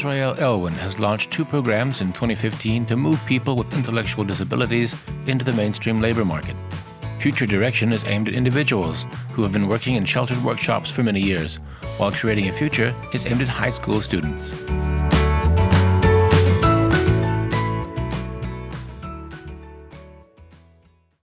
Israel Elwyn has launched two programs in 2015 to move people with intellectual disabilities into the mainstream labor market. Future Direction is aimed at individuals who have been working in sheltered workshops for many years, while Creating a Future is aimed at high school students.